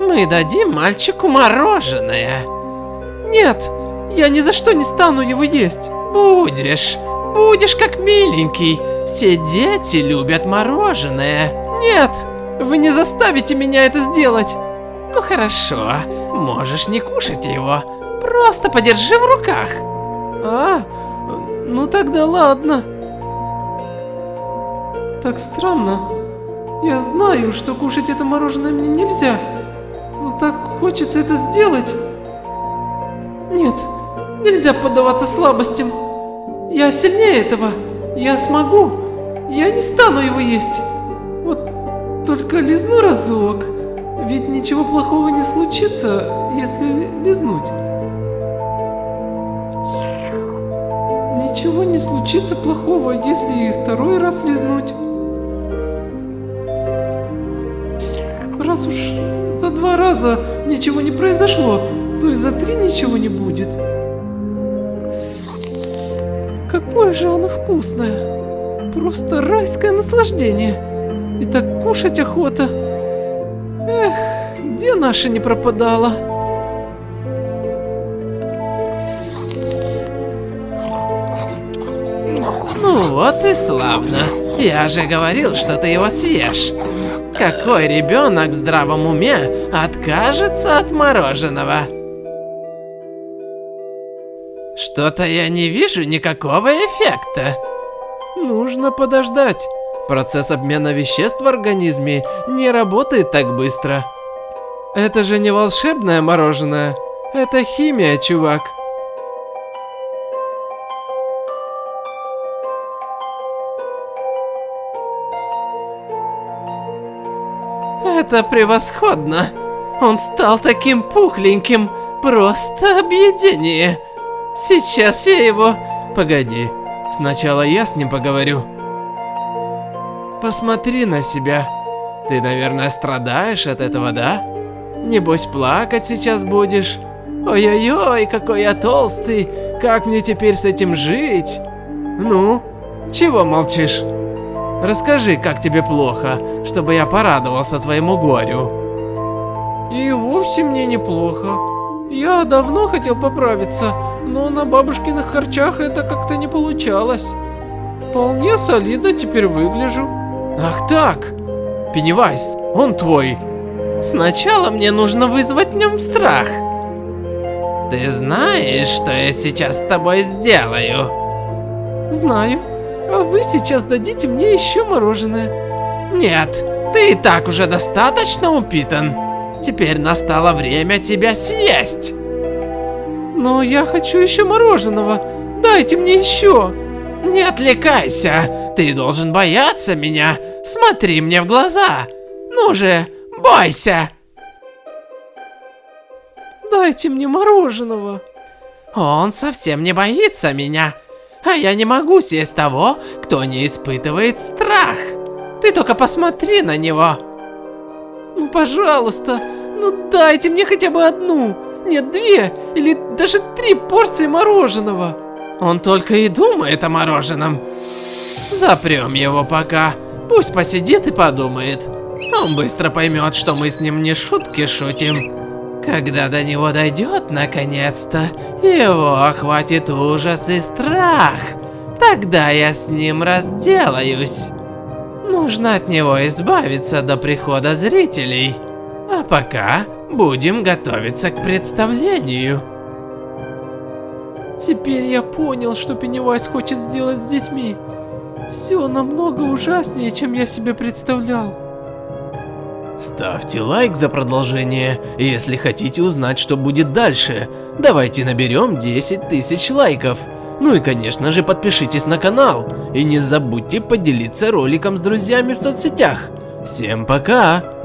Мы дадим мальчику мороженое. Нет, я ни за что не стану его есть. Будешь, будешь как миленький. Все дети любят мороженое. Нет, вы не заставите меня это сделать. Ну хорошо, можешь не кушать его. Просто подержи в руках. А, ну тогда ладно. Так странно. Я знаю, что кушать это мороженое мне нельзя. Так хочется это сделать. Нет, нельзя поддаваться слабостям. Я сильнее этого. Я смогу. Я не стану его есть. Вот только лизну разок. Ведь ничего плохого не случится, если лизнуть. Ничего не случится плохого, если и второй раз лизнуть. Раз уж за два раза ничего не произошло, то и за три ничего не будет. Какое же оно вкусное. Просто райское наслаждение. И так кушать охота. Эх, где наша не пропадала? Ну вот и славно. Я же говорил, что ты его съешь. Какой ребенок в здравом уме откажется от мороженого? Что-то я не вижу никакого эффекта. Нужно подождать. Процесс обмена веществ в организме не работает так быстро. Это же не волшебное мороженое. Это химия, чувак. Это превосходно. Он стал таким пухленьким. Просто объедение. Сейчас я его... Погоди. Сначала я с ним поговорю. Посмотри на себя. Ты, наверное, страдаешь от этого, да? Небось, плакать сейчас будешь. Ой-ой-ой, какой я толстый. Как мне теперь с этим жить? Ну, чего молчишь? Расскажи, как тебе плохо, чтобы я порадовался твоему горю. И вовсе мне неплохо. Я давно хотел поправиться, но на бабушкиных харчах это как-то не получалось. Вполне солидно теперь выгляжу. Ах так, Пеннивайз, он твой. Сначала мне нужно вызвать в нем страх. Ты знаешь, что я сейчас с тобой сделаю? Знаю. А вы сейчас дадите мне еще мороженое. Нет, ты и так уже достаточно упитан. Теперь настало время тебя съесть. Но я хочу еще мороженого. Дайте мне еще. Не отвлекайся. Ты должен бояться меня. Смотри мне в глаза. Ну же, бойся. Дайте мне мороженого. Он совсем не боится меня. А я не могу съесть того, кто не испытывает страх. Ты только посмотри на него. Ну, пожалуйста, ну дайте мне хотя бы одну, нет, две или даже три порции мороженого. Он только и думает о мороженом. Запрем его пока, пусть посидит и подумает. Он быстро поймет, что мы с ним не шутки шутим. Когда до него дойдет наконец-то, его охватит ужас и страх. Тогда я с ним разделаюсь. Нужно от него избавиться до прихода зрителей. А пока будем готовиться к представлению. Теперь я понял, что Пеннивайз хочет сделать с детьми. Все намного ужаснее, чем я себе представлял. Ставьте лайк за продолжение, если хотите узнать, что будет дальше. Давайте наберем 10 тысяч лайков. Ну и конечно же подпишитесь на канал. И не забудьте поделиться роликом с друзьями в соцсетях. Всем пока!